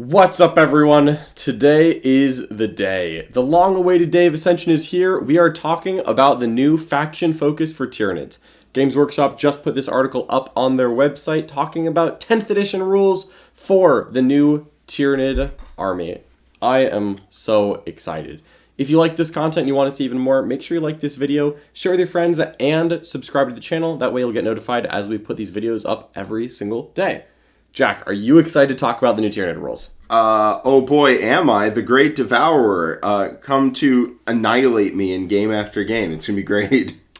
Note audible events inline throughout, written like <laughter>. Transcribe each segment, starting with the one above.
What's up, everyone? Today is the day. The long awaited day of Ascension is here. We are talking about the new faction focus for Tyranids. Games Workshop just put this article up on their website talking about 10th edition rules for the new Tyranid army. I am so excited. If you like this content and you want to see even more, make sure you like this video, share with your friends, and subscribe to the channel. That way you'll get notified as we put these videos up every single day. Jack, are you excited to talk about the new Tyranid rules? Uh, oh boy, am I. The Great Devourer uh, come to annihilate me in game after game. It's going to be great. <laughs>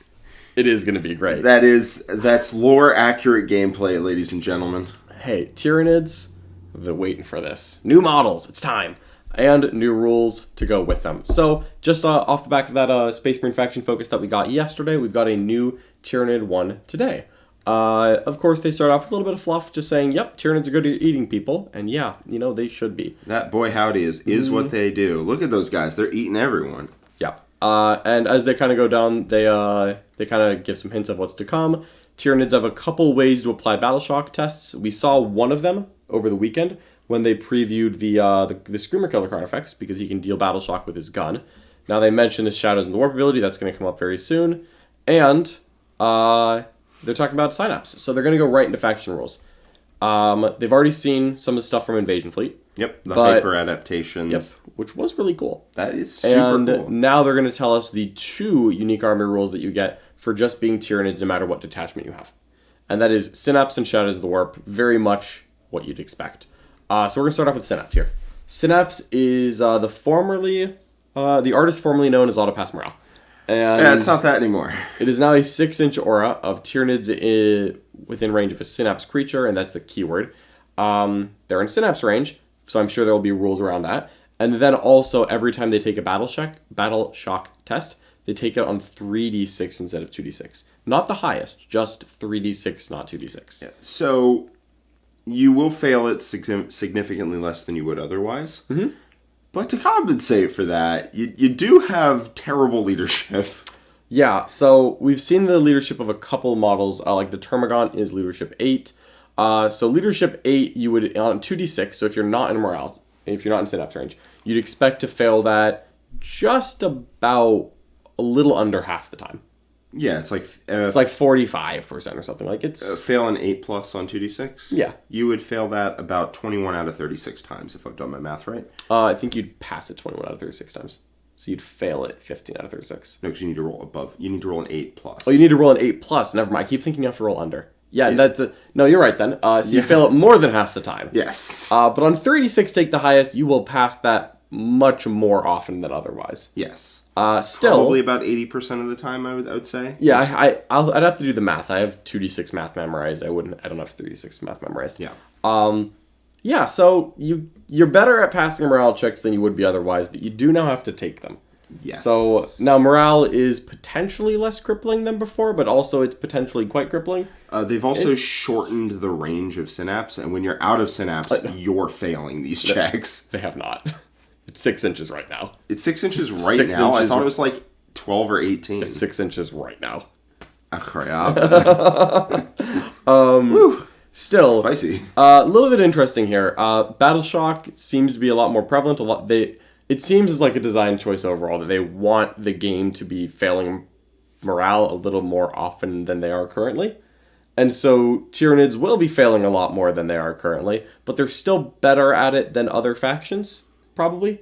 It is going to be great. That is, that's lore accurate gameplay, ladies and gentlemen. hey, Tyranids, been waiting for this. New models, it's time. And new rules to go with them. So, just uh, off the back of that uh, Space Marine faction focus that we got yesterday, we've got a new Tyranid 1 today. Uh, of course, they start off with a little bit of fluff, just saying, yep, Tyranids are good at eating people. And yeah, you know, they should be. That boy howdy is, is what they do. Look at those guys. They're eating everyone. Yeah. Uh, and as they kind of go down, they uh, they kind of give some hints of what's to come. Tyranids have a couple ways to apply battle shock tests. We saw one of them over the weekend when they previewed the uh, the, the Screamer Killer card effects because he can deal battle shock with his gun. Now they mentioned the Shadows and the Warp ability. That's going to come up very soon. And uh, they're talking about Synapse. So they're going to go right into faction rules. Um, they've already seen some of the stuff from Invasion Fleet. Yep, the But- hyper adaptations. Yep, which was really cool. That is super and cool. now they're going to tell us the two unique army rules that you get for just being Tyranids no matter what detachment you have. And that is Synapse and Shadows of the Warp, very much what you'd expect. Uh, so we're going to start off with Synapse here. Synapse is uh, the formerly, uh, the artist formerly known as Autopass Morale. And Yeah, it's not that anymore. it is now a six inch aura of Tyranids within range of a Synapse creature, and that's the keyword. Um, they're in Synapse range, so I'm sure there will be rules around that. And then also, every time they take a battle shock, battle shock test, they take it on 3d6 instead of 2d6. Not the highest, just 3d6, not 2d6. Yeah. So you will fail it significantly less than you would otherwise. Mm-hmm. But to compensate for that, you, you do have terrible leadership. <laughs> Yeah, so we've seen the leadership of a couple models, uh, like the Termagant is leadership 8. Uh, so leadership 8, you would, on 2d6, so if you're not in morale, if you're not in synapse range, you'd expect to fail that just about a little under half the time. Yeah, it's like uh, It's like 45% or something. Like it's, fail an 8 plus on 2d6. Yeah. You would fail that about 21 out of 36 times if I've done my math right. uh, I think you'd pass it 21 out of 36 times. So you'd fail it 15 out of 36. No, because you need to roll above. You need to roll an 8 plus. Oh, you need to roll an 8 plus. Never mind. I keep thinking you have to roll under. Yeah, that's a, no, you're right then. Uh, so you fail it more than half the time. yes. Uh, but on 36 take the highest, you will pass that much more often than otherwise. yes. Uh, still, Probably about 80% of the time, I would, I would say. yeah, I, I I'll, I'd have to do the math. I have 2d6 math memorized. I wouldn't. I don't have 3d6 math memorized. Yeah. Um, yeah. So you you're better at passing morale checks than you would be otherwise, but you do now have to take them. Yes. So now morale is potentially less crippling than before, but also it's potentially quite crippling. Uh, they've also shortened the range of synapse, and when you're out of synapse, you're failing these checks. They have not. <laughs> It's six inches right now. It's six inches right Six now. inches I thought it was like 12 or 18. Six inches right now. Incroyable. <laughs> Still, Spicy. Uh, a little bit interesting here. Uh, Battle shock seems to be a lot more prevalent. A lot they it seems as like a design choice overall that they want the game to be failing morale a little more often than they are currently. And so Tyranids will be failing a lot more than they are currently, but they're still better at it than other factions, probably.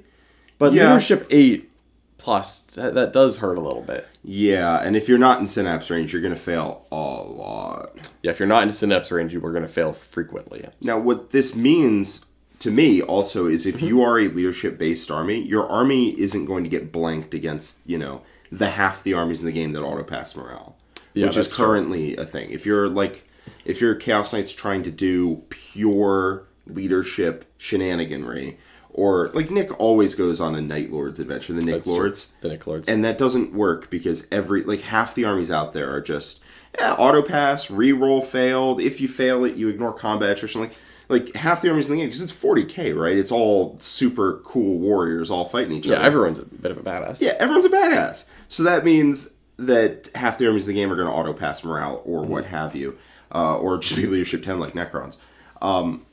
But Yeah. leadership 8 plus that, that does hurt a little bit. Yeah, and if you're not in synapse range, you're going to fail a lot. Yeah, if you're not in synapse range, you are going to fail frequently. Now, what this means to me also is Mm-hmm. if you are a leadership based army, your army isn't going to get blanked against, you know, the half the armies in the game that auto pass morale, Yeah, which is that's true. currently a thing. If you're like, if you're Chaos Knights trying to do pure leadership shenaniganry, or like Nick always goes on a Night Lords adventure, the Nick That's true. Lords. The Nick Lords. And that doesn't work because every like half the armies out there are just yeah, auto pass, re-roll failed. If you fail it, you ignore combat attrition. Like like half the armies in the game because it's 40k, right? It's all super cool warriors all fighting each yeah, other. Yeah, everyone's a bit of a badass. yeah, everyone's a badass. So that means that half the armies in the game are going to auto pass morale or what have you, uh, or just be <laughs> leadership 10 like Necrons. Um,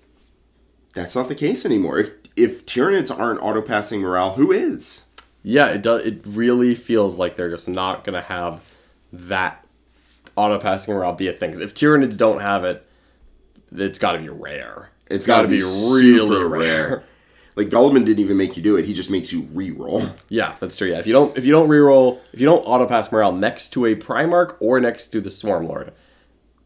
That's not the case anymore. If if Tyranids aren't auto passing morale, who is? Yeah, it does. It really feels like they're just not gonna have that auto passing morale be a thing. 'Cause if Tyranids don't have it, it's got to be rare. It's got to be, be really rare. rare. Like Guilliman didn't even make you do it. He just makes you re-roll. Yeah, that's true. Yeah, if you don't if you don't reroll if you don't auto pass morale next to a Primarch or next to the Swarm Lord,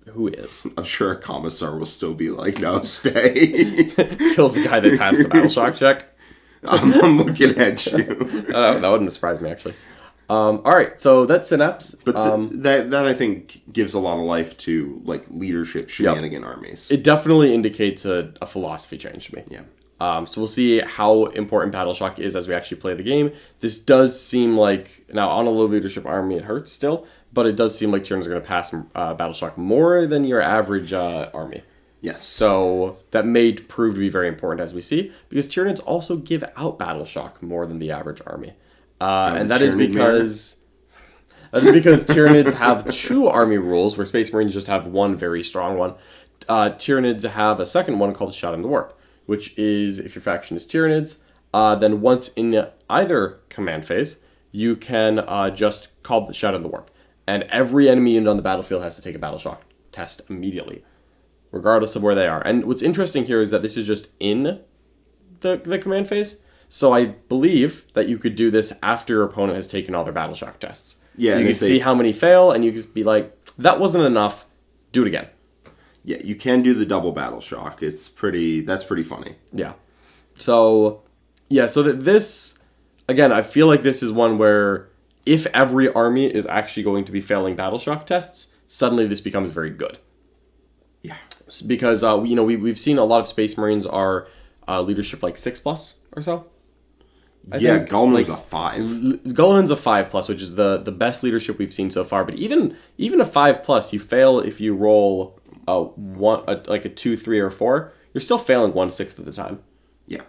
who is I'm sure a commissar will still be like, no, stay. <laughs> kills the guy that passed the battle <laughs> shock check. I'm, I'm looking at you. I <laughs> that wouldn't surprise me actually. Um, all right, so that's Synapse. But th- um, that that I think gives a lot of life to like leadership shenanigan armies. it definitely indicates a, a philosophy change to me. yeah. Um, so we'll see how important Battle Shock is as we actually play the game. This does seem like now on a low leadership army it hurts still, but it does seem like Tyranids are going to pass uh, Battle Shock more than your average uh, army. Yes. So that may prove to be very important as we see, because Tyranids also give out Battle Shock more than the average army, uh, and that is because that is because Tyranids have two army rules, where Space Marines just have one very strong one. Uh, Tyranids have a second one called Shadow in the Warp, which is if your faction is Tyranids, uh, then once in either command phase, you can uh, just call the Shot in the Warp, and every enemy unit on the battlefield has to take a Battle Shock test immediately regardless of where they are. And what's interesting here is that this is just in the, the command phase. So I believe that you could do this after your opponent has taken all their battle shock tests. Yeah, you can if they- see how many fail, and you can be like, "That wasn't enough. Do it again." Yeah, you can do the double battle shock. It's pretty. That's pretty funny. Yeah. So, yeah. So that this, again, I feel like this is one where if every army is actually going to be failing battle shock tests, suddenly this becomes very good. Yeah. because uh, you know we we've seen a lot of Space Marines are uh, leadership like six plus or so. I yeah, think, like, a five. L- a five plus, which is the the best leadership we've seen so far. But even even a five plus, you fail if you roll a one a, like a two, three, or four. You're still failing one sixth of the time. Yeah.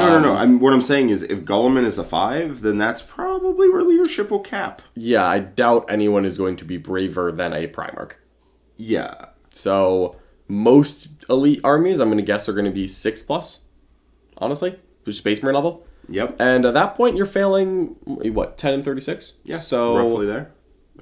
No, no, Um, no. I'm, what I'm saying is, if Guilliman is a five, then that's probably where leadership will cap. Yeah, I doubt anyone is going to be braver than a Primarch. Yeah. So most elite armies, I'm going to guess, are going to be six plus. Honestly, just Space Marine level. Yep. And at that point, you're failing what ten and thirty six. Yeah. So roughly there.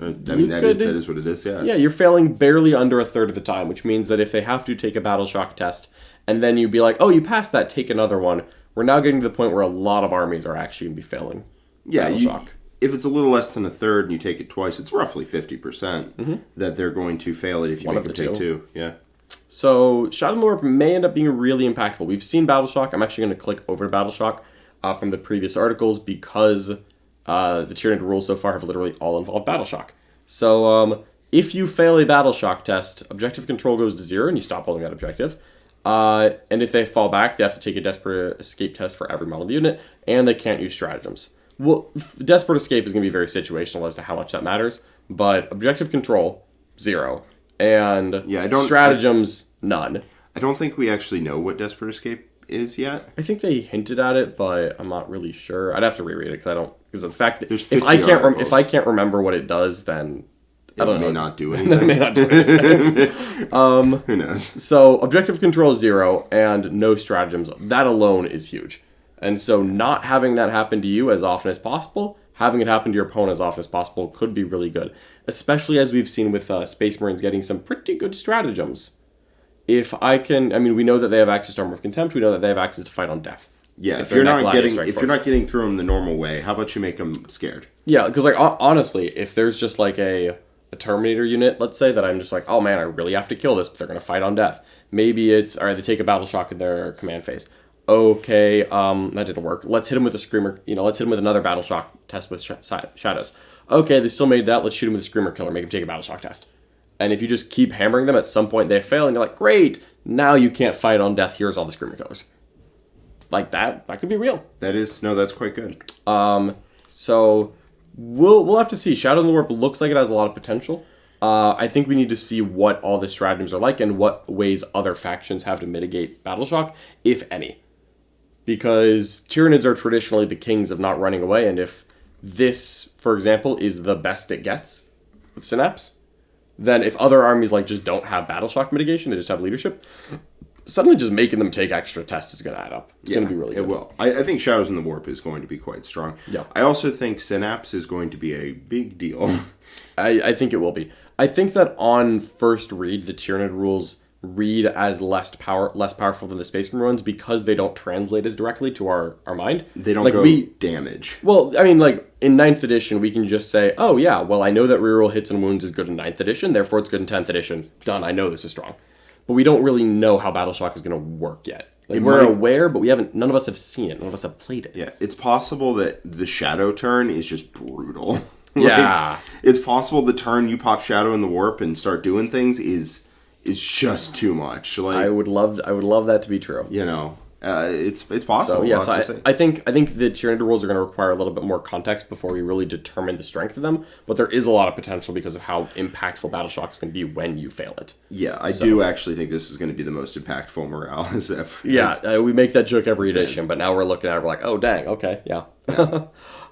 Uh, I mean, that is could- that is what it is. Yeah. yeah, you're failing barely under a third of the time, which means that if they have to take a battle shock test, and then you'd be like, oh, you passed that, take another one. We're now getting to the point where a lot of armies are actually going to be failing. Yeah. You, if it's a little less than a third and you take it twice, it's roughly fifty percent that they're going to fail it if you Mm-hmm. One make them the take two. two. Yeah. So in the may end up being really impactful. We've seen Battle Shock. I'm actually going to click over to Battle Shock uh, from the previous articles because uh, the Tyranid rules so far have literally all involved Battle Shock. So um, if you fail a Battle Shock test, objective control goes to zero and you stop holding that objective. Uh, and if they fall back, they have to take a Desperate Escape test for every model unit, and they can't use stratagems. Well, Desperate Escape is going to be very situational as to how much that matters, but objective control, zero. And Yeah, I don't- stratagems, none. I don't think we actually know what Desperate Escape is yet. I think they hinted at it, but I'm not really sure. I'd have to reread it because I don't. Because the fact that if I can't rem- if I can't remember what it does, then I don't may know. not do <laughs> anything. it may not do anything. <laughs> Who knows? so objective control zero and no stratagems. That alone is huge. And so not having that happen to you as often as possible, having it happen to your opponent as often as possible could be really good. Especially as we've seen with uh, Space Marines getting some pretty good stratagems. If I can, I mean, we know that they have access to Armor of Contempt. We know that they have access to Fight on Death. Yeah, if, they're you're not getting if you're not getting through them the normal way, how about you make them scared? Yeah, because like honestly, if there's just like a a Terminator unit, let's say that I'm just like, oh man, I really have to kill this, but they're gonna fight on death. Maybe it's all right. They take a battle shock in their command phase. Okay, um, that didn't work. Let's hit him with a screamer. You know, let's hit him with another battle shock test with sh- shadows. Okay, they still made that. Let's shoot him with a screamer killer. Make him take a battle shock test. And if you just keep hammering them, at some point they fail, and you're like, great, now you can't fight on death. Here's all the screamer killers. Like that, that could be real. That is no, that's quite good. Um, so we'll we'll have to see. Shadows of the Warp looks like it has a lot of potential. Uh, I think we need to see what all the stratagems are like and what ways other factions have to mitigate battle shock, if any. Because Tyranids are traditionally the kings of not running away, and if this, for example, is the best it gets with Synapse, then if other armies like just don't have battle shock mitigation, they just have leadership, suddenly just making them take extra tests is going to add up. It's going to be really good. It will. I, I think Shadows in the Warp is going to be quite strong. Yeah. I also think Synapse is going to be a big deal. <laughs> I, I think it will be. I think that on first read, the Tyranid rules read as less power less powerful than the Space Marine ones because they don't translate as directly to our, our mind. They don't like we damage. Well, I mean, like in ninth edition, we can just say, "Oh yeah, well I know that reroll hits and wounds is good in ninth edition, therefore it's good in tenth edition. Done. I know this is strong." But we don't really know how Battle Shock is going to work yet. Like we're might- aware, but we haven't. None of us have seen it. None of us have played it. Yeah, it's possible that the Shadow turn is just brutal. <laughs> Like, Yeah. it's possible the turn you pop Shadow in the Warp and start doing things is is just too much. Like I would love. I would love that to be true. you know, uh, it's it's possible. So yes, I, have to say. I think I think the Tyranid rules are going to require a little bit more context before we really determine the strength of them. But there is a lot of potential because of how impactful Battle Shock is going to be when you fail it. yeah, I do actually think this is going to be the most impactful morale <laughs> as ever. Yeah, uh, we make that joke every edition, but now we're looking at it, we're like, oh dang, okay, yeah. <laughs>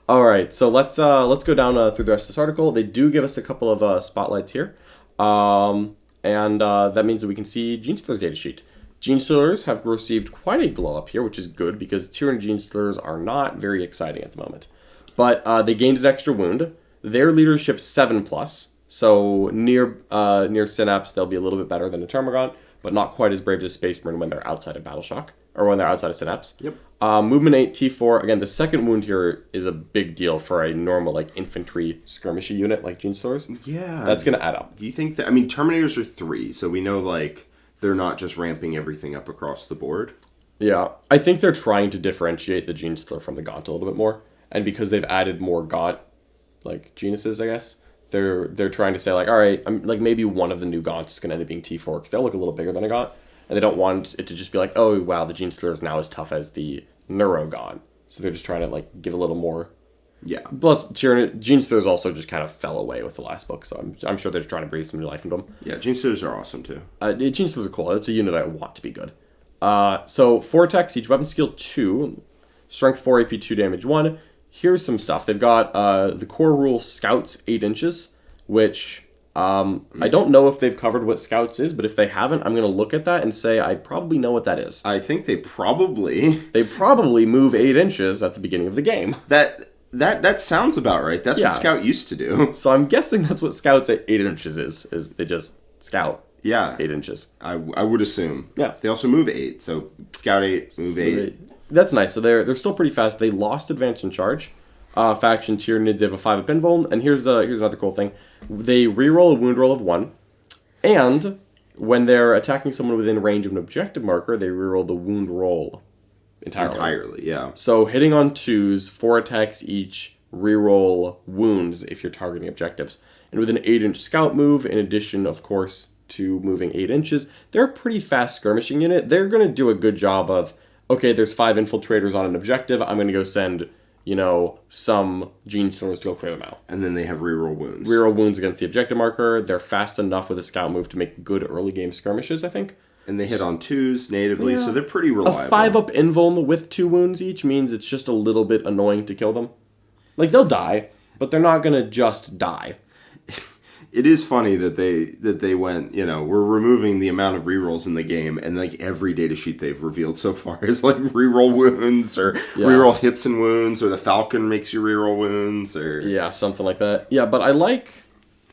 All right, so let's uh, let's go down uh, through the rest of this article. They do give us a couple of uh, spotlights here, um, and uh, that means that we can see Gene Stealer's data sheet. Gene Stealers have received quite a glow up here, which is good because Tyranid Gene Stealers are not very exciting at the moment. But uh, they gained an extra wound. Their leadership seven plus, so near uh, near Synapse they'll be a little bit better than a Termagant, but not quite as brave as Space Marine when they're outside of Battle Shock or when they're outside of Synapse. Yep. Uh, movement eight T four. Again, the second wound here is a big deal for a normal like infantry skirmishy unit like Gene Stealers. Yeah, That's gonna add up. Do you think that? I mean, Terminators are three, so we know like they're not just ramping everything up across the board. Yeah, I think they're trying to differentiate the Gene Stealer from the Gaunt a little bit more, and because they've added more Gaunt like genuses, I guess they're they're trying to say like, all right, I'm, like maybe one of the new Gaunts is gonna end up being T four because they'll look a little bigger than a Gaunt, and they don't want it to just be like, oh wow, the Gene Stealer is now as tough as the Neuro Gaunt, so they're just trying to like give a little more. Yeah, Plus, Tyranid, Gene Stealers also just kind of fell away with the last book, so I'm, I'm sure they're just trying to breathe some new life into them. yeah. Gene Stealers are awesome too. Uh, Gene Stealers are cool. It's a unit I want to be good. Uh, so four attacks each, weapon skill two, strength four, AP two, damage one. Here's some stuff. They've got uh, the core rule Scouts eight inches, which um, I don't know if they've covered what Scouts is, but if they haven't, I'm gonna look at that and say I probably know what that is. I think they probably They probably move eight inches at the beginning of the game, that that that sounds about right. That's Yeah. what Scout used to do. <laughs> so I'm guessing that's what Scouts at eight inches is. Is they just scout Yeah, eight inches. I, I would assume. Yeah. They also move eight, so Scout eight, move eight. That's nice. So they're they're still pretty fast. They lost advance and charge. Uh, faction Tyranids they have a five up invuln, and here's uh, here's another cool thing. They reroll a wound roll of one, and when they're attacking someone within range of an objective marker, they reroll the wound roll entirely. Entirely, yeah. So hitting on twos, four attacks each, reroll wounds if you're targeting objectives. And with an eight inch scout move, in addition, of course, to moving eight inches, they're a pretty fast skirmishing unit. They're gonna do a good job of okay, there's five infiltrators on an objective, I'm gonna go send, you know, some gene stealers to go clear them out. And then they have reroll wounds. Reroll wounds against the objective marker. They're fast enough with a scout move to make good early game skirmishes, I think. And they hit on twos natively, so they're pretty reliable. A five up invuln with two wounds each means it's just a little bit annoying to kill them. Like they'll die, but they're not gonna just die. <laughs> It is funny that they that they went, you know, we're removing the amount of rerolls in the game, and like every data sheet they've revealed so far <laughs> is like reroll wounds or reroll hits and wounds, or the Falcon makes you reroll wounds, or Yeah, something like that. Yeah, but I like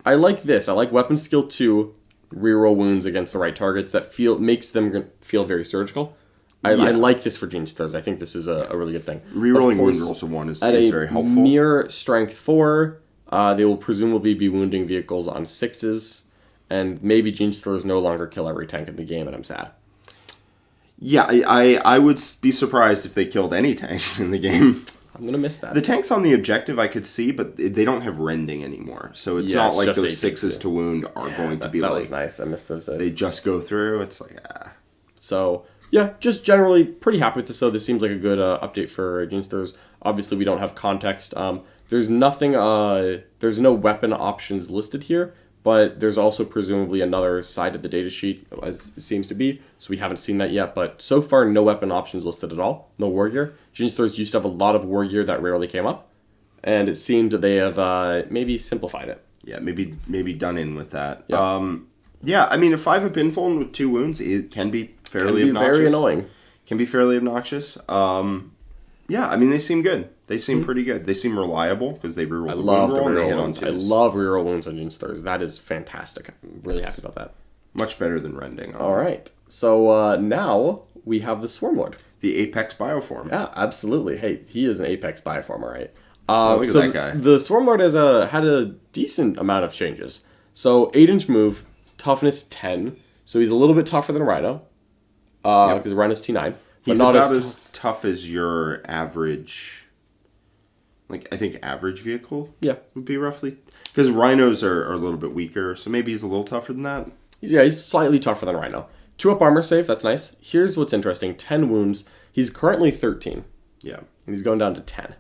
I like this. I like weapon skill two, reroll wounds against the right targets. That feel makes them feel very surgical. I, I like this for Gene Stealers. I think this is a, a really good thing. rerolling Of wound course, rolls of one is, At is a very helpful. mere strength four, uh, they will presumably be wounding vehicles on sixes, and maybe Gene Stealers no longer kill every tank in the game, and I'm sad. yeah, I, I I would be surprised if they killed any tanks in the game. <laughs> I'm gonna miss that. The tanks on the objective I could see, but they don't have rending anymore, so it's Yeah, not it's like those sixes yeah. to wound are going to be that like was nice. I missed those. days. they just go through. It's like ah. So yeah, just generally pretty happy with this. So this seems like a good uh, update for Gene Stealers. Obviously, we don't have context. Um, there's nothing. Uh, there's no weapon options listed here, but there's also presumably another side of the data sheet, as it seems to be. So we haven't seen that yet. But so far, no weapon options listed at all. No war gear. Gene Stealers used to have a lot of war gear that rarely came up, and it seemed that they have uh, maybe simplified it. yeah, maybe maybe done in with that. Yeah. Um, Yeah, I mean, a five up invuln with two wounds it can be fairly Be obnoxious. very annoying. Can be fairly obnoxious. Um, yeah, I mean, they seem good. They seem pretty good. They seem reliable because they reroll Hmm. I the love wound the roll and they reroll on wounds. I twos. love reroll wounds on Unstars. That is fantastic. I'm really happy about that. Much better than rending. All right. So uh, now we have the Swarmlord. The Apex Bioform. Yeah, absolutely. Hey, he is an Apex Bioform, all right. Uh, look at so that guy. The Swarmlord has a had a decent amount of changes. So eight inch move, toughness ten. So he's a little bit tougher than a Rhino, because Rhino's T nine, but He's not about as, as, tough as your average, like I think average vehicle yeah. would be roughly. Because rhinos are, are a little bit weaker, so maybe he's a little tougher than that. Yeah, he's slightly tougher than Rhino. Two up armor save, that's nice. Here's what's interesting: ten wounds. He's currently thirteen, Yeah. and he's going down to ten.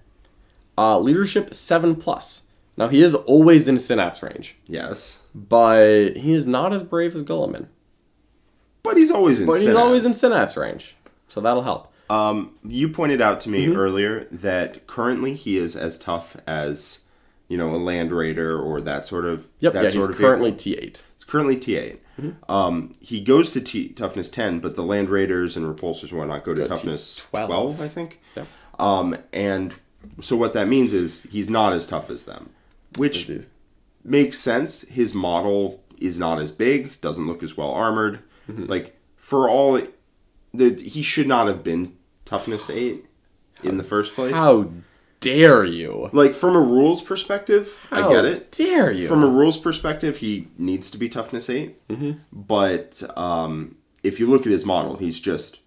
Uh, leadership seven plus. Now he is always in synapse range, Yes. but he is not as brave as Guilliman. But he's always in. But he's always in synapse range, so that'll help. Um, you pointed out to me Mm-hmm. earlier that currently he is as tough as, you know, a Land Raider or that sort of. Yep, That yeah, sort he's of currently. T eight. It's currently T 8 Mm-hmm. Um, he goes to T toughness ten, but the Land Raiders and repulsors and whatnot go to Go to toughness 12. 12, I think. Yeah. Um, and so what that means is he's not as tough as them, which Indeed. makes sense. His model is not as big, doesn't look as well armored. Mm-hmm. Like for all, the, he should not have been toughness eight in the first place. How dare you? Like from a rules perspective, I get it. Dare you? From a rules perspective, he needs to be toughness 8 Mm-hmm. But um, if you look at his model, he's just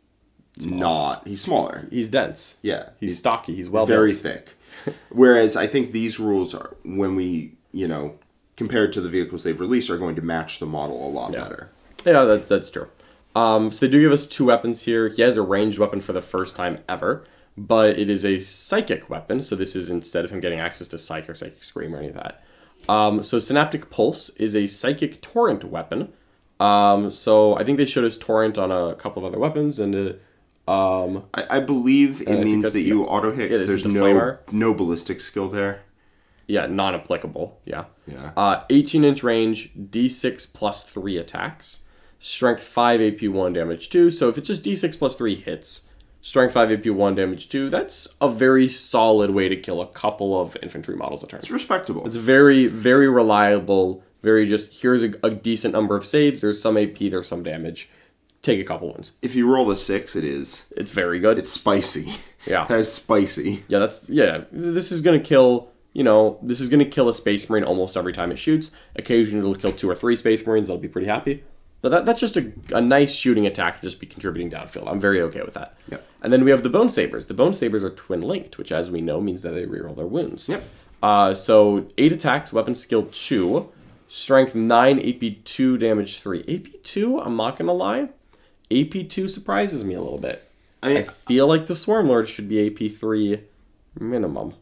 not. He's smaller. he's dense. Yeah, He's stocky. He's well very thick. <laughs> Whereas I think these rules are when we you know compared to the vehicles they've released are going to match the model a lot better. Yeah, that's that's true. Um, so they do give us two weapons here. He has a ranged weapon for the first time ever, but it is a psychic weapon. So this is instead of him getting access to psych or psychic scream or any of that. Um, so synaptic pulse is a psychic torrent weapon. Um, so I think they showed us torrent on a couple of other weapons, and uh, um, I, I believe it think means that the- you auto hit. yeah, 'cause this is there's the no flamer. no ballistic skill there. yeah, non-applicable. Yeah. Yeah. Uh, 18 inch range, D6 plus three attacks, strength five, AP one, damage two. So if it's just D6 plus three hits, strength five, AP one, damage two. That's a very solid way to kill a couple of infantry models a turn. It's respectable. It's very, very reliable. Very just here's a, a decent number of saves. There's some AP. There's some damage. Take a couple ones. if you roll a six, it is It's very good. it's spicy. Yeah. <laughs> that's spicy. Yeah, that's yeah. This is gonna kill. You know, this is gonna kill a space marine almost every time it shoots. Occasionally, it'll kill two or three space marines. That'll be pretty happy. But that, that's just a, a nice shooting attack to just be contributing downfield. I'm very okay with that. Yep. And then we have the bone sabers. The bone sabers are twin linked, which, as we know, means that they reroll their wounds. Yep. Uh, so eight attacks, weapon skill two, strength nine, AP two, damage three. AP two. I'm not gonna lie, AP two surprises me a little bit. I mean, I feel like the Swarm Lord should be AP three minimum.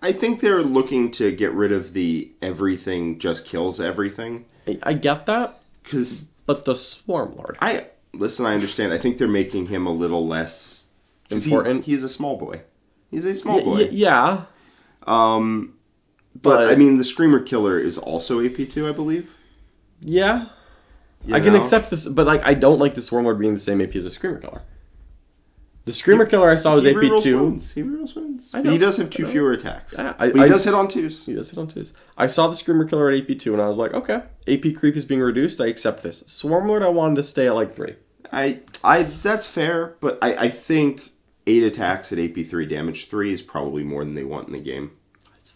I think they're looking to get rid of the everything just kills everything I, I get that, because but the Swarm Lord. I listen. I understand. I think they're making him a little less 'cause he- Important. he's a small boy. He's a small Y- boy. y- yeah, um, but, but- I mean, the Screamer Killer is also AP two, I believe. yeah. You I can accept this, but like I don't like the Swarm Lord being the same AP as a Screamer Killer. The Screamer Killer I saw was AP two. wounds. He rerolls woons. I know. He does have two know. fewer attacks. Yeah, I- but he I does hit on twos. He does hit on twos. I saw the Screamer Killer at AP two, and I was like, okay, AP creep is being reduced. I accept this. Swarm Lord, I wanted to stay at like three. I, I, that's fair, but I, I think eight attacks at AP three, damage three is probably more than they want in the game.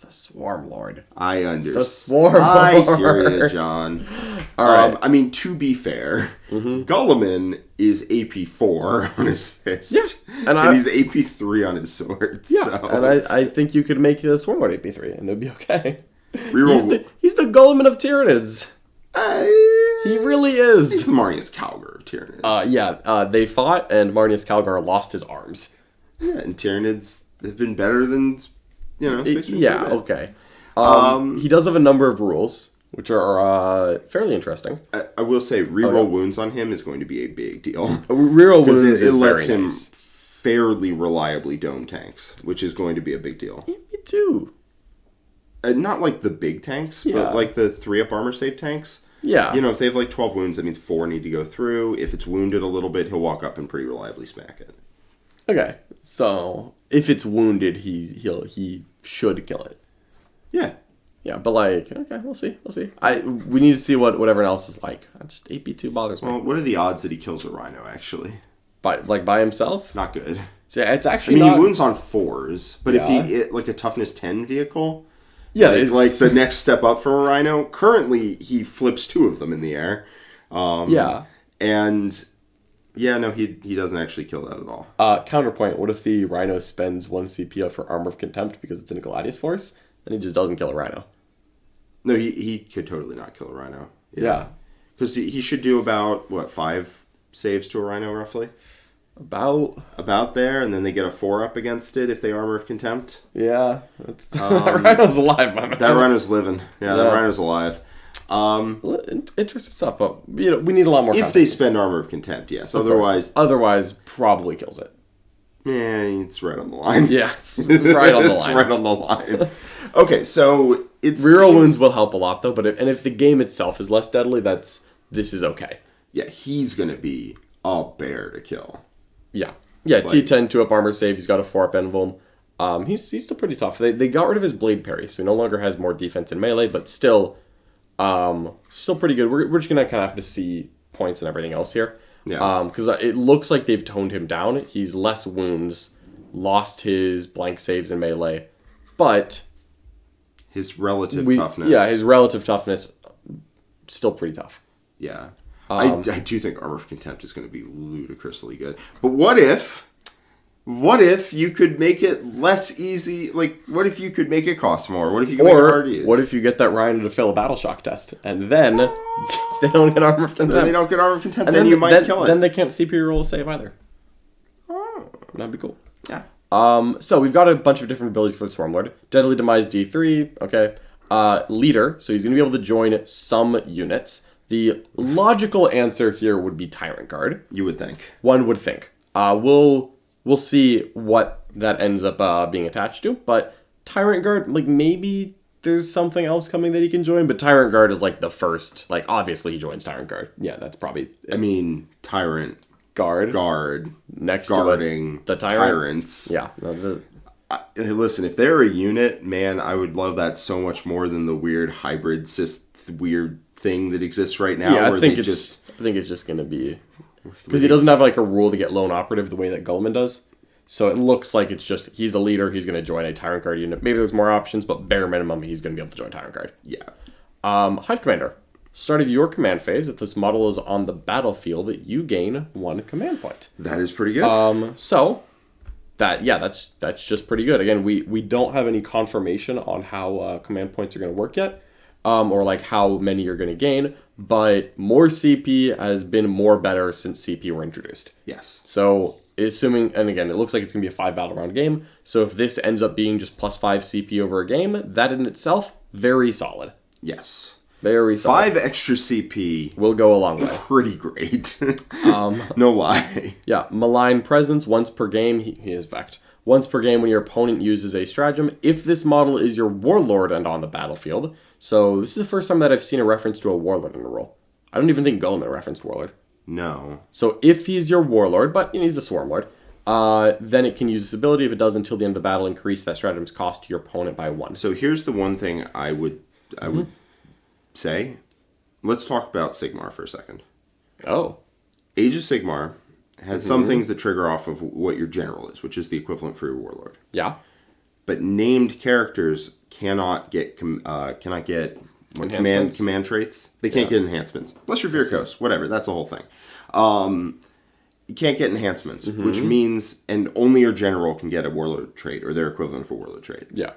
The Swarm Lord. I understand. The Swarm I hear you. John. <laughs> All right. Um, I mean, to be fair, Guilliman is AP four <laughs> on his fist. Yeah, and, and I- he's AP three on his sword. Yeah, so. and I, I think you could make the Swarm Lord AP three, and it'd be okay. Reroll- He's the he's the Guilliman of Tyranids. He really he's is. the Marneus Calgar of Tyranids. Uh, yeah, uh, they fought, and Marneus Calgar lost his arms. yeah, and Tyranids have been better than you know. Yeah, okay. Um, Um, he does have a number of rules, which are uh, fairly interesting. I, I will say, reroll Oh, yeah. wounds on him is going to be a big deal. <laughs> Reroll Because wounds it, it lets him nice. fairly reliably dome tanks, which is going to be a big deal. Me too. Uh, not like the big tanks, Yeah. but like the three up armor save tanks. Yeah. You know, if they have like 12 wounds, that means four need to go through. If it's wounded a little bit, he'll walk up and pretty reliably smack it. Okay. So if it's wounded, he he'll he should kill it. Yeah. Yeah, but like, okay, we'll see, we'll see. I we need to see what what everyone else is like. I Just AP two bothers me. Well, what are the odds that he kills a rhino, actually? by like by himself. Not good. It's, it's I actually mean, not. he wounds on fours, but Yeah. if he, it, like a toughness 10 vehicle, yeah, like, it's like the next step up from a rhino, currently he flips two of them in the air. Um, yeah. And yeah, no, he, he doesn't actually kill that at all. Uh, counterpoint: What if the rhino spends one CP for armor of contempt because it's in a Gladius force, and he just doesn't kill a rhino? No, he, he could totally not kill a rhino. Yeah. Because he, he should do about, what, five saves to a rhino roughly? About About there, and then they get a four up against it if they armor of contempt. yeah, that's, <laughs> Um, that rhino's alive, my man. That rhino's living. Yeah, that rhino's alive. Um, interesting stuff, but you know we need a lot more. if context, they spend armor of contempt, yes. of course. Otherwise, otherwise probably kills it. yeah, it's right on the line. Yeah, it's right on the <laughs> it's line. right on the line. Okay, so it's Reroll wounds will help a lot though, but if, and if the game itself is less deadly, that's this is okay. Yeah, he's gonna be a bear to kill. Yeah, yeah. T10 two up armor save. He's got a four up invuln. Um, he's he's still pretty tough. They, they got rid of his blade parry, so he no longer has more defense in melee, but still, um, still pretty good. We're, we're just gonna kind of have to see points and everything else here. Yeah. Um, because it looks like they've toned him down. He's less wounds, lost his blank saves in melee, but His relative we toughness. yeah his relative toughness still pretty tough. Yeah. Um, I, I do think Armor of Contempt is going to be ludicrously good. But what if, what if you could make it less easy? Like, what if you could make it cost more? What if you could make it Or to use? what if you get that Ryan to fail a battle shock test and then <laughs> they don't get armor of contempt? then they don't get Armor of Contempt? and then, you might then, kill it. Then they can't CPU roll a save either. Oh. That'd be cool. yeah. Um, so we've got a bunch of different abilities for the Swarmlord. Deadly Demise D3, okay. Uh, leader, so he's going to be able to join some units. The logical answer here would be Tyrant Guard. You would think. One would think. Uh, we'll we'll see what that ends up uh, being attached to, but Tyrant Guard, like maybe there's something else coming that he can join, but Tyrant Guard is like the first. Like obviously he joins Tyrant Guard. Yeah, that's probably I mean, Tyrant, Guard Guard, next to guarding. The tyrant. tyrants. Yeah, no, the, I, listen, if they're a unit, man, I would love that so much more than the weird hybrid cis weird thing that exists right now. yeah. I think it's just I think it's just gonna be because he doesn't have like a rule to get lone operative the way that Guilliman does. So it looks like it's just he's a leader. He's going to join a Tyrant Guard unit. Maybe there's more options, but bare minimum, he's going to be able to join Tyrant Guard. yeah. Um, Hive Commander. Start of your command phase. If this model is on the battlefield, you gain one command point. That is pretty good. Um, so that yeah, that's that's just pretty good. Again, we we don't have any confirmation on how uh, command points are going to work yet, um, or like how many you're going to gain. But more CP has been more better since CP were introduced. yes. So assuming, and again, it looks like it's gonna be a five battle round game. So if this ends up being just plus five CP over a game, that in itself very solid, Yes. very solid. Five extra CP. will go a long way. Pretty great. <laughs> Um, no lie. yeah, malign presence once per game. He, he is vect. Once per game when your opponent uses a stratagem. If this model is your warlord and on the battlefield. So this is the first time that I've seen a reference to a warlord in a role. I don't even think Guilliman referenced warlord. No. So if he's your warlord, but he's the swarm lord, uh, then it can use this ability. If it does until the end of the battle, increase that stratagem's cost to your opponent by one. So here's the one thing I would I would Mm-hmm. say. Let's talk about Sigmar for a second. Oh, Age of Sigmar has Mm-hmm. some things that trigger off of what your general is, which is the equivalent for your warlord. yeah, But named characters cannot get com- uh, cannot get what, command command traits. They can't Yeah. get enhancements unless you're Virkos. Whatever, that's the whole thing. Um, you can't get enhancements, Mm-hmm. which means and only your general can get a warlord trait or their equivalent for warlord trait. yeah,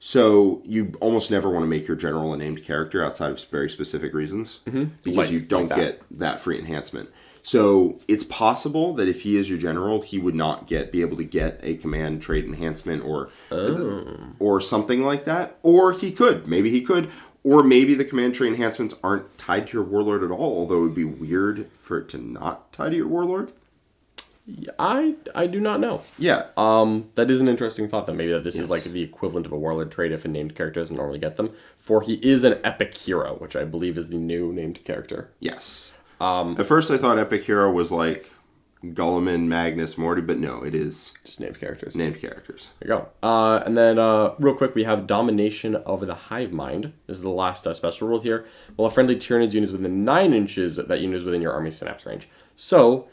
So you almost never want to make your general a named character outside of very specific reasons because Mm-hmm. Like- you don't that. get that free enhancement. So it's possible that if he is your general, he would not get be able to get a command trait enhancement or Oh. or something like that. Or he could, maybe he could, or maybe the command trait enhancements aren't tied to your warlord at all. Although it would be weird for it to not tie to your warlord. I I do not know. Yeah. Um, that is an interesting thought. That maybe that this is like the equivalent of a warlord trait if a named character doesn't normally get them. For he is an epic hero, which I believe is the new named character. yes. Um, At first, I thought Epic Hero was like Guilliman, Magnus, Morty, but no, it is Just named characters. named characters. There you go. Uh, and then, uh, real quick, we have Domination of the Hive Mind. This is the last uh, special rule here. While a friendly Tyranids unit is within 9 inches, that unit is within your army synapse range. So,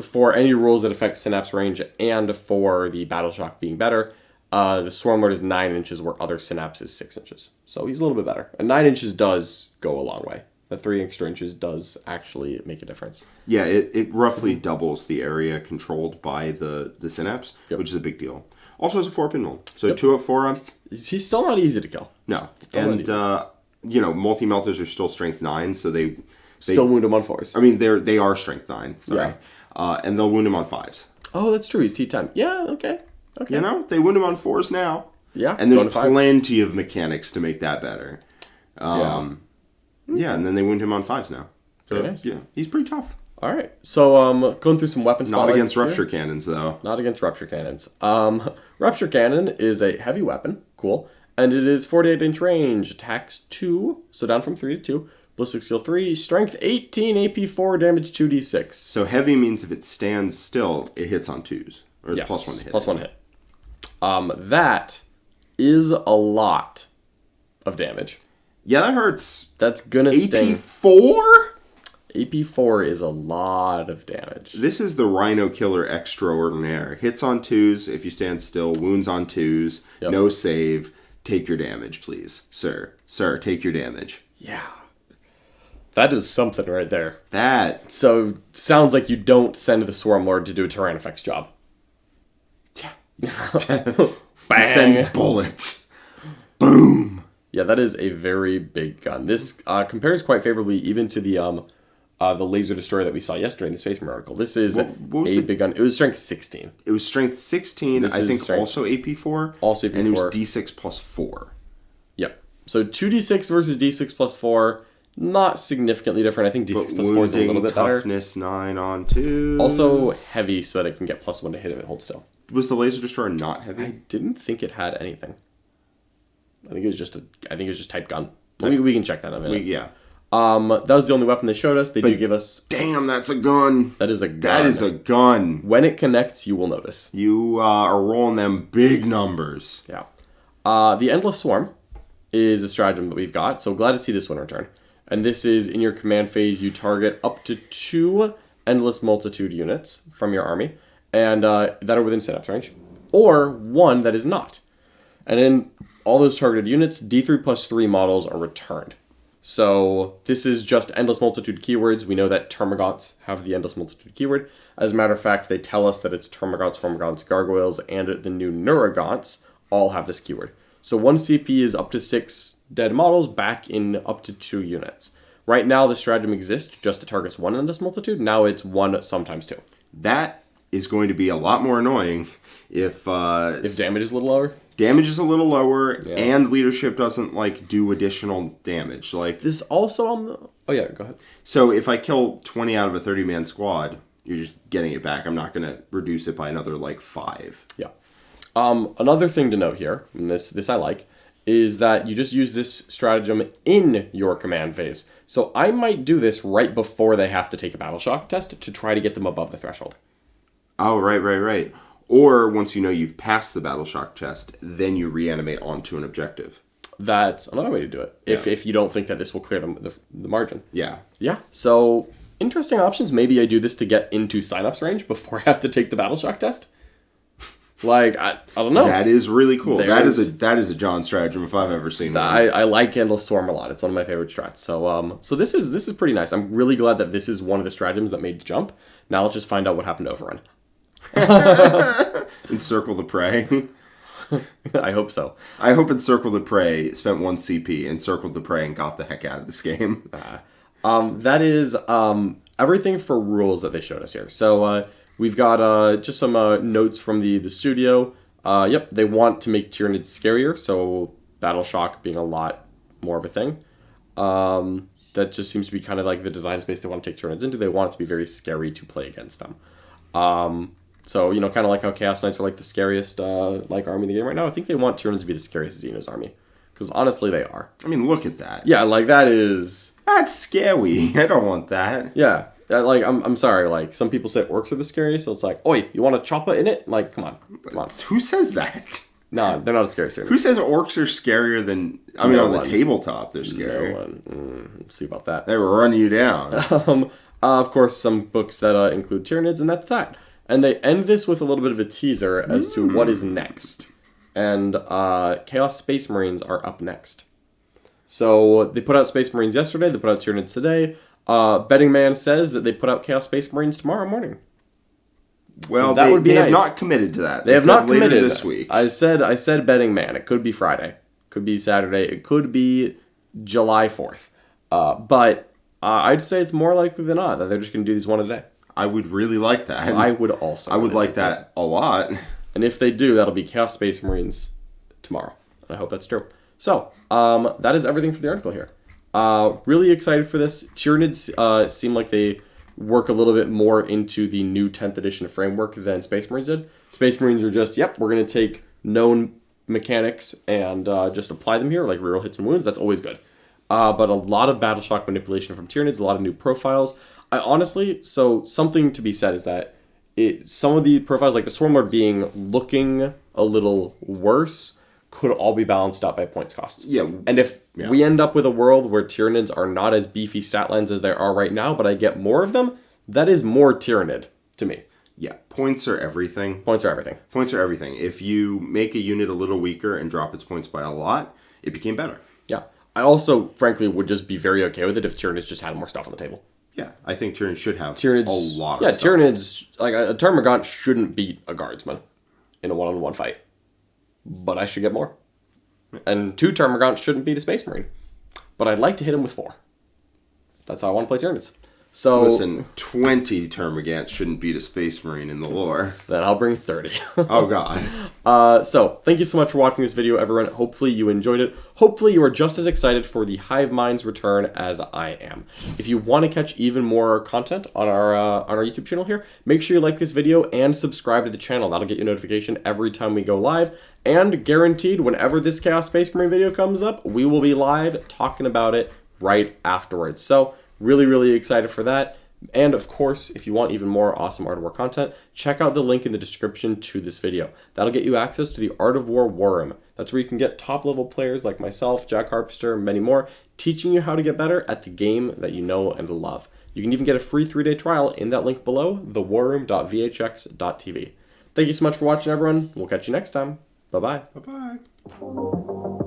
for any rules that affect synapse range and for the Battle Shock being better, uh, the Swarm Lord is 9 inches where other synapse is 6 inches. So he's a little bit better. And 9 inches does go a long way. The 3 extra inches does actually make a difference. Yeah, it, it roughly doubles the area controlled by the, the synapse, which is a big deal. Also, it's a four pin roll. So two up, four up. He's still not easy to kill. No. And, uh, you know, multi melters are still strength nine, so they. they Still wound him on 4s. I mean, they're they are strength nine. Sorry. Yeah. Uh, and they'll wound him on fives. Oh, that's true. He's T10. Yeah, okay. Okay. You know, they wound him on fours now. Yeah, And there's going to fives. plenty of mechanics to make that better. Um, yeah. And then they wound him on fives now. So, Very nice. Yeah, he's pretty tough. All right. So, um, going through some weapons. Not against here. rupture cannons, though. Not against rupture cannons. Um, <laughs> rupture cannon is a heavy weapon. Cool. And it is 48 inch range. Attacks 2. So down from 3 to 2. Ballistic skill 3. Strength 18. AP 4. Damage 2d6. So heavy means if it stands still, it hits on twos. Or Yes. plus one to hit. Plus 1 hit. Um, that is a lot of damage. Yeah, that hurts. That's gonna AP sting. four. AP 4 is a lot of damage. This is the Rhino Killer extraordinaire. Hits on twos if you stand still. Wounds on twos. Yep. No save. Take your damage, please, sir. Sir, take your damage. Yeah. That is something right there. That. So sounds like you don't send the Swarm Lord to do a Tyrannofex job. <laughs> <laughs> Bang. Send bullets. Boom. Yeah, that is a very big gun. This uh, compares quite favorably even to the um uh, the laser destroyer that we saw yesterday in the Space Marine article. This is what was a the- big gun. It was strength 16. It was strength 16, This I think strength- also AP4. Also AP4. And it was D6 plus 4. Yep. So 2d6 versus d6 plus 4, not significantly different. I think d6 plus 4 is a little bit better. toughness 9 on 2. Also heavy so that it can get plus 1 to hit if it holds still. was the laser destroyer not heavy? I didn't think it had anything. I think it was just a. I think it was just type gun. Let me, we can check that in a minute. yeah. Um, that was the only weapon they showed us. They do give us. Damn, that's a gun. That is a gun. That is a gun. When it connects, you will notice. You uh, are rolling them big numbers. Yeah. Uh, the Endless Swarm is a stratagem that we've got, so glad to see this one return. And this is in your command phase, you target up to two Endless Multitude units from your army, and uh, that are within Synapse range, or one that is not. And in all those targeted units, D3 plus 3 models are returned. So this is just Endless Multitude keywords. We know that Termagants have the Endless Multitude keyword. As a matter of fact, they tell us that it's Termagants, Hormagaunts, Gargoyles, and the new Neurogaunts all have this keyword. So one CP is up to six dead models back in up to two units. Right now, the stratagem exists just to targets one Endless Multitude. Now it's one, sometimes two. That is going to be a lot more annoying if uh, If damage is a little lower. Damage is a little lower and leadership doesn't like do additional damage. Like This also on the. Oh yeah, go ahead. so, if I kill twenty out of a thirty man squad, you're just getting it back. I'm not going to reduce it by another like five. Yeah. Um, another thing to note here, and this this I like, is that you just use this stratagem in your command phase. So I might do this right before they have to take a battle shock test to try to get them above the threshold. Oh, right, right, right. Or once you know you've passed the battle shock test, then you reanimate onto an objective. That's another way to do it. If if you don't think that this will clear the, the, the margin. Yeah. Yeah. So interesting options. Maybe I do this to get into synapse range before <laughs> I have to take the battle shock test. Like I, I don't know. That is really cool. that is a that is a John stratagem if I've ever seen one. I, I like Endless Swarm a lot. It's one of my favorite strats. So um so this is this is pretty nice. I'm really glad that this is one of the stratagems that made the jump. Now let's just find out what happened to Overrun. <laughs> Encircle the prey. <laughs> I hope so. I hope Encircle the Prey spent one CP, encircled the prey, and got the heck out of this game. <laughs> Um that is um everything for rules that they showed us here. So uh we've got uh just some uh, notes from the the studio. Uh yep, they want to make Tyranids scarier, so Battle Shock being a lot more of a thing. Um that just seems to be kind of like the design space they want to take Tyranids into. They want it to be very scary to play against them. Um, so you know, kind of like how Chaos Knights are like the scariest uh, like army in the game right now. I think they want Tyranids to be the scariest Xenos army because honestly, they are. I mean, look at that. Yeah, like that is That's scary. <laughs> I don't want that. yeah. Uh, Like I'm, I'm sorry. Like some people say orcs are the scariest, so it's like, oi, you want a chopper in it? Like, come on, come on. Who says that? No, they're not as scary. Who says orcs are scarier than? I mean, No on the tabletop, they're No scary. one. Mm, we'll see about that. They will run you down. <laughs> um, uh, of course, some books that uh, include Tyranids, and that's that. And they end this with a little bit of a teaser as to what is next. And uh, Chaos Space Marines are up next. So they put out Space Marines yesterday. They put out Tyranids today. Uh, Betting Man says that they put out Chaos Space Marines tomorrow morning. Well, That they, would be they have not committed to that. They have said not committed this week. I said I said Betting Man. It could be Friday. Could be Saturday. It could be July fourth. Uh, but uh, I'd say it's more likely than not that they're just going to do these one a day. I would really like that. I would also. I would like that a lot. And if they do, that'll be Chaos Space Marines tomorrow. I hope that's true. So, um, that is everything for the article here. Uh, really excited for this. Tyranids uh, seem like they work a little bit more into the new 10th edition framework than Space Marines did. Space Marines are just, yep, we're going to take known mechanics and uh, just apply them here, like reroll hits and wounds. That's always good. Uh, but a lot of battle shock manipulation from Tyranids, a lot of new profiles. I honestly, so something to be said is that it, some of the profiles, like the Swarmlord being looking a little worse, could all be balanced out by points costs. Yeah. And if we end up with a world where Tyranids are not as beefy stat lines as they are right now, but I get more of them, that is more Tyranid to me. Yeah, points are everything. Points are everything. Points are everything. If you make a unit a little weaker and drop its points by a lot, it became better. Yeah. I also, frankly, would just be very okay with it if Tyranids just had more stuff on the table. Yeah, I think Tyranid should have Tyranids, a lot of yeah, stuff. Tyranids, like a, a Termagant shouldn't beat a Guardsman in a one-on-one fight, but I should get more. And two Termagants shouldn't beat a Space Marine, but I'd like to hit him with four. That's how I want to play Tyranids. So Listen, 20 Termagants shouldn't beat a Space Marine in the lore. then I'll bring 30. <laughs> Oh, God. <laughs> Uh, so, thank you so much for watching this video, everyone. Hopefully you enjoyed it. Hopefully you are just as excited for the Hive Mind's return as I am. If you want to catch even more content on our uh, on our YouTube channel here, make sure you like this video and subscribe to the channel. That'll get you a notification every time we go live. And guaranteed, whenever this Chaos Space Marine video comes up, we will be live talking about it right afterwards. So, really, really excited for that. And of course, if you want even more awesome Art of War content, check out the link in the description to this video. That'll get you access to the Art of War War Room. That's where you can get top level players like myself, Jack Harpster, and many more, teaching you how to get better at the game that you know and love. You can even get a free three day trial in that link below, thewarroom.vhx.tv. Thank you so much for watching, everyone. We'll catch you next time. Bye bye. Bye bye.